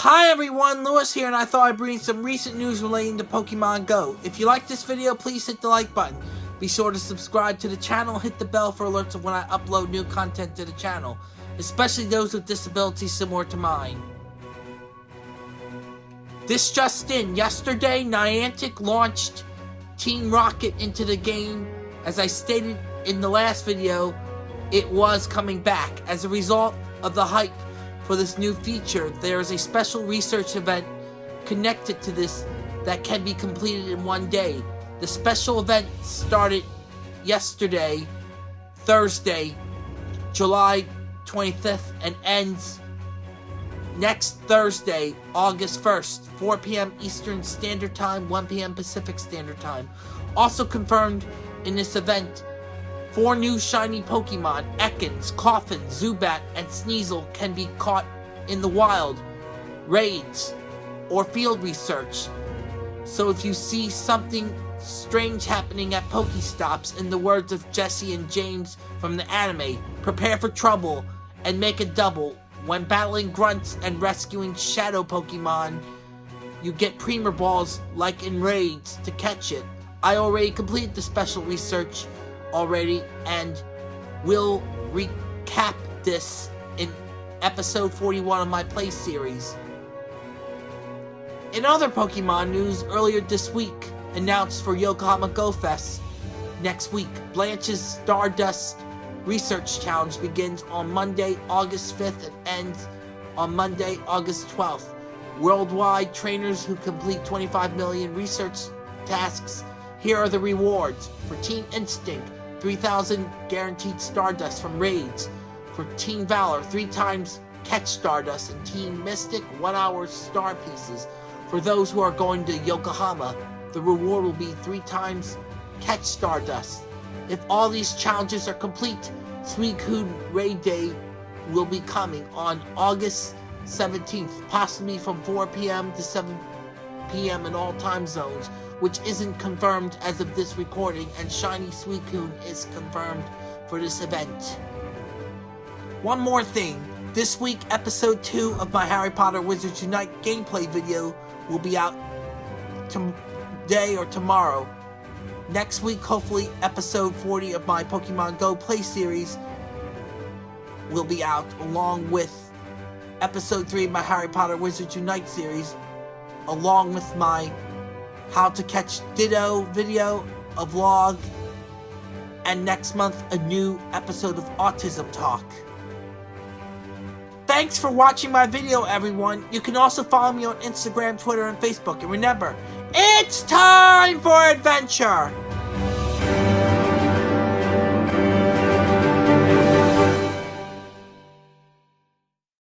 Hi everyone, Lewis here, and I thought I'd bring some recent news relating to Pokemon Go. If you like this video, please hit the like button. Be sure to subscribe to the channel, hit the bell for alerts of when I upload new content to the channel, especially those with disabilities similar to mine. This just in, yesterday Niantic launched Team Rocket into the game. As I stated in the last video, it was coming back. As a result of the hype for this new feature, there is a special research event connected to this that can be completed in one day. The special event started yesterday, Thursday, July 25th, and ends next Thursday, August 1st, 4 p.m. Eastern Standard Time, 1 p.m. Pacific Standard Time. Also confirmed in this event, four new shiny Pokemon, Ekans, Koffing, Zubat, and Sneasel can be caught in the wild, raids, or field research. So if you see something strange happening at Pokestops, in the words of Jessie and James from the anime, prepare for trouble and make a double when battling grunts and rescuing shadow Pokemon, you get Premier Balls like in raids to catch it. I already completed the special research already and we'll recap this in episode 41 of my play series. In other Pokemon news, earlier this week, announced for Yokohama Go Fest next week, Blanche's Stardust Research Challenge begins on Monday, August 5th and ends on Monday, August 12th. Worldwide trainers who complete 25 million research tasks. Here are the rewards. For Team Instinct, 3,000 guaranteed Stardust from raids. For Team Valor, 3 times catch Stardust. And Team Mystic, 1 hour star pieces. For those who are going to Yokohama, the reward will be 3 times catch Stardust. If all these challenges are complete, Suicune Raid Day will be coming on August 17th, possibly from 4 p.m. to 7 p.m. in all time zones, which isn't confirmed as of this recording, and Shiny Suicune is confirmed for this event. One more thing, this week episode 2 of my Harry Potter Wizards Unite gameplay video will be out today or tomorrow. Next week, hopefully, episode 40 of my Pokemon Go play series will be out, along with episode 3 of my Harry Potter Wizards Unite series, along with my How to Catch Ditto video, a vlog, and next month, a new episode of Autism Talk. Thanks for watching my video, everyone. You can also follow me on Instagram, Twitter, and Facebook. And remember, it's time for adventure!